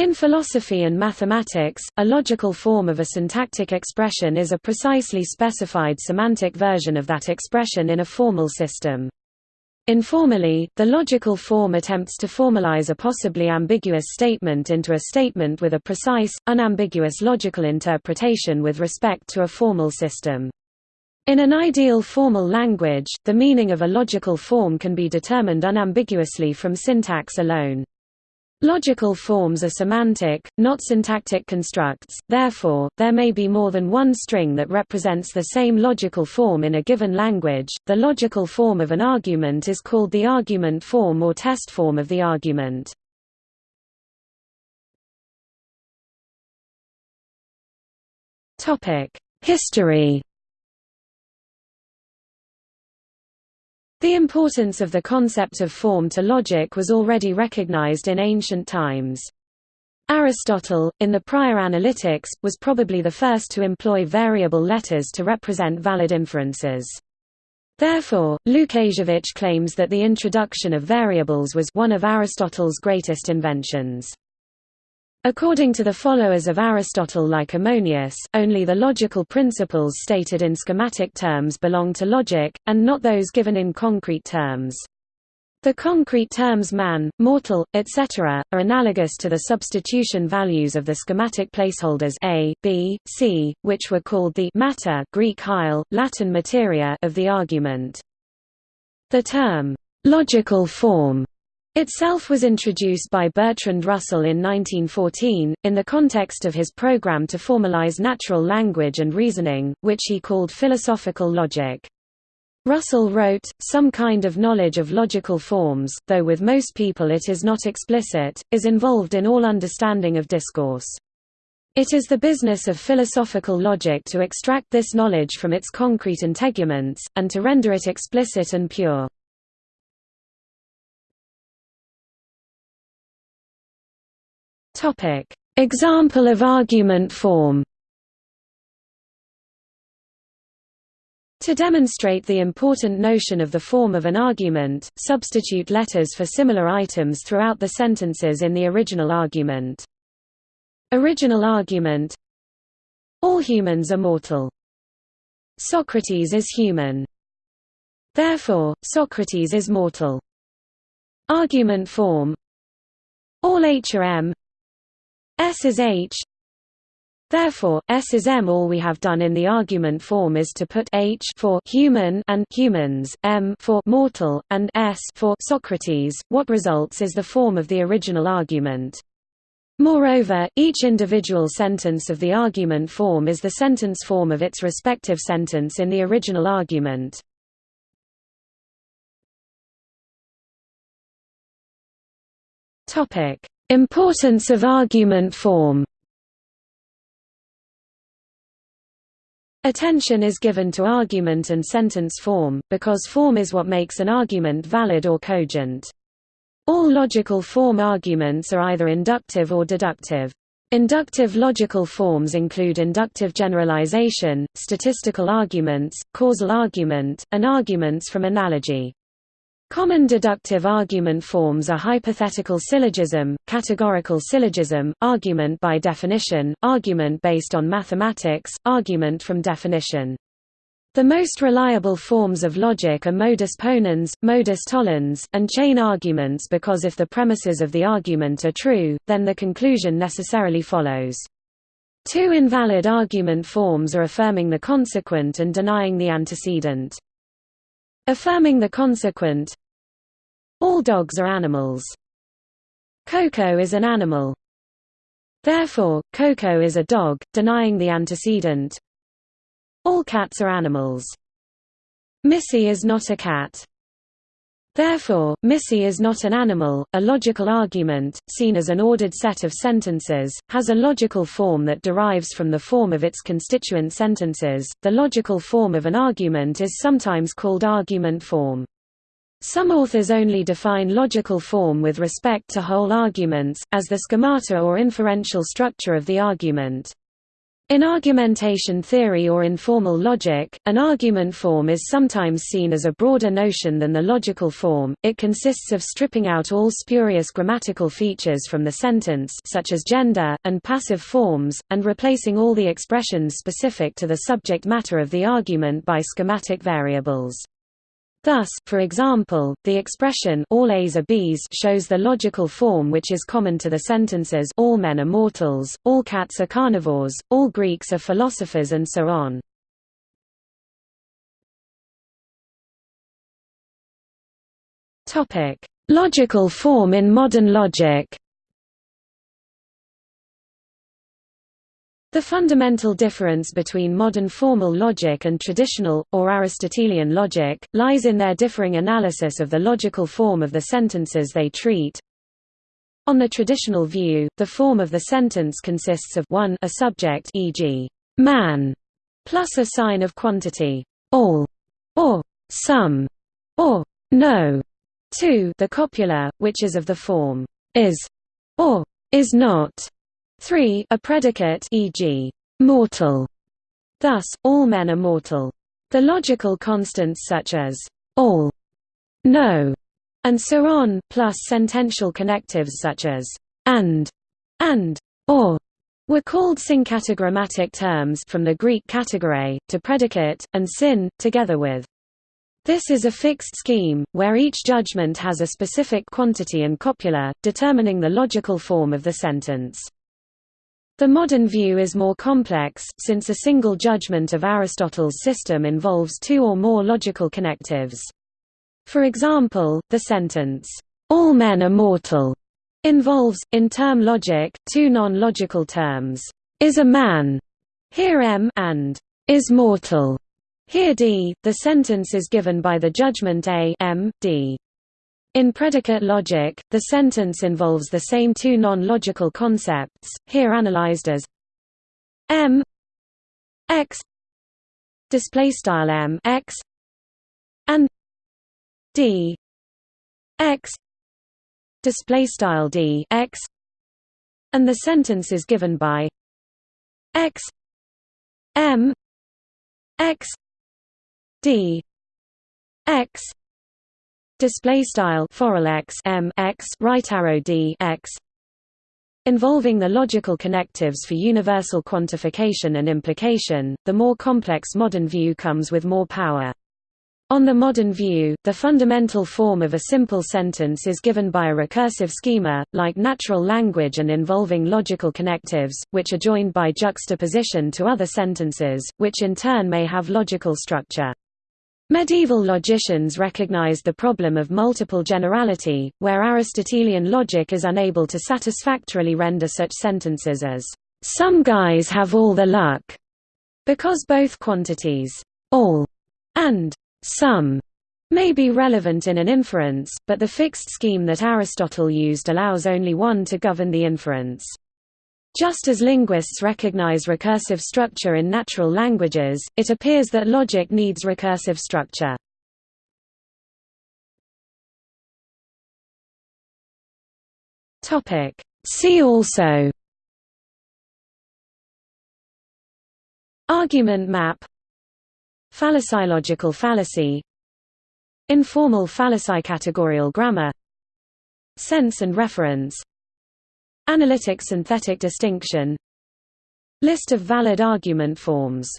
In philosophy and mathematics, a logical form of a syntactic expression is a precisely specified semantic version of that expression in a formal system. Informally, the logical form attempts to formalize a possibly ambiguous statement into a statement with a precise, unambiguous logical interpretation with respect to a formal system. In an ideal formal language, the meaning of a logical form can be determined unambiguously from syntax alone. Logical forms are semantic, not syntactic constructs, therefore, there may be more than one string that represents the same logical form in a given language. The logical form of an argument is called the argument form or test form of the argument. History The importance of the concept of form to logic was already recognized in ancient times. Aristotle, in the prior Analytics, was probably the first to employ variable letters to represent valid inferences. Therefore, Łukasiewicz claims that the introduction of variables was one of Aristotle's greatest inventions. According to the followers of Aristotle like Ammonius, only the logical principles stated in schematic terms belong to logic, and not those given in concrete terms. The concrete terms man, mortal, etc., are analogous to the substitution values of the schematic placeholders a, b, c, which were called the matter Greek hyle, Latin materia of the argument. The term, logical form itself was introduced by Bertrand Russell in 1914, in the context of his program to formalize natural language and reasoning, which he called philosophical logic. Russell wrote, some kind of knowledge of logical forms, though with most people it is not explicit, is involved in all understanding of discourse. It is the business of philosophical logic to extract this knowledge from its concrete integuments, and to render it explicit and pure. Example of argument form. To demonstrate the important notion of the form of an argument, substitute letters for similar items throughout the sentences in the original argument. Original argument All humans are mortal. Socrates is human. Therefore, Socrates is mortal. Argument form All H are M S is H Therefore, S is M. All we have done in the argument form is to put H for human and humans, M for mortal, and S for Socrates. What results is the form of the original argument. Moreover, each individual sentence of the argument form is the sentence form of its respective sentence in the original argument. Topic: Importance of argument form Attention is given to argument and sentence form, because form is what makes an argument valid or cogent. All logical form arguments are either inductive or deductive. Inductive logical forms include inductive generalization, statistical arguments, causal argument, and arguments from analogy. Common deductive argument forms are hypothetical syllogism, categorical syllogism, argument by definition, argument based on mathematics, argument from definition. The most reliable forms of logic are modus ponens, modus tollens, and chain arguments because if the premises of the argument are true, then the conclusion necessarily follows. Two invalid argument forms are affirming the consequent and denying the antecedent. Affirming the consequent All dogs are animals. Coco is an animal. Therefore, Coco is a dog, denying the antecedent. All cats are animals. Missy is not a cat. Therefore, Missy is not an animal. A logical argument, seen as an ordered set of sentences, has a logical form that derives from the form of its constituent sentences. The logical form of an argument is sometimes called argument form. Some authors only define logical form with respect to whole arguments, as the schemata or inferential structure of the argument. In argumentation theory or informal logic, an argument form is sometimes seen as a broader notion than the logical form. It consists of stripping out all spurious grammatical features from the sentence such as gender, and passive forms, and replacing all the expressions specific to the subject matter of the argument by schematic variables. Thus, for example, the expression all A's are B's shows the logical form which is common to the sentences all men are mortals, all cats are carnivores, all Greeks are philosophers and so on. Logical form in modern logic. The fundamental difference between modern formal logic and traditional, or Aristotelian logic, lies in their differing analysis of the logical form of the sentences they treat. On the traditional view, the form of the sentence consists of 1 a subject e.g., man, plus a sign of quantity, all, or some, or no, 2 the copula, which is of the form is, or is not, 3 a predicate e.g. mortal. Thus, all men are mortal. The logical constants such as all, no, and so on, plus sentential connectives such as and, and, or, were called syncategorematic terms from the Greek kategore, to predicate, and syn, together with. This is a fixed scheme, where each judgment has a specific quantity and copula, determining the logical form of the sentence. The modern view is more complex, since a single judgment of Aristotle's system involves two or more logical connectives. For example, the sentence, "'All men are mortal' involves, in term logic, two non-logical terms, "'is a man' here m and "'is mortal' here d. The sentence is given by the judgment a m, d. In predicate logic, the sentence involves the same two non-logical concepts, here analyzed as m x display style m x and d x display style d x and the sentence is given by x m x d x display style x m x right arrow d x involving the logical connectives for universal quantification and implication the more complex modern view comes with more power on the modern view, the fundamental form of a simple sentence is given by a recursive schema, like natural language and involving logical connectives, which are joined by juxtaposition to other sentences, which in turn may have logical structure. Medieval logicians recognized the problem of multiple generality, where Aristotelian logic is unable to satisfactorily render such sentences as, "...some guys have all the luck", because both quantities, all, and some, may be relevant in an inference, but the fixed scheme that Aristotle used allows only one to govern the inference. Just as linguists recognize recursive structure in natural languages, it appears that logic needs recursive structure. See also. Argument map. Fallacylogical fallacy. Informal fallacy-categorial grammar. Sense and reference Analytic synthetic distinction. List of valid argument forms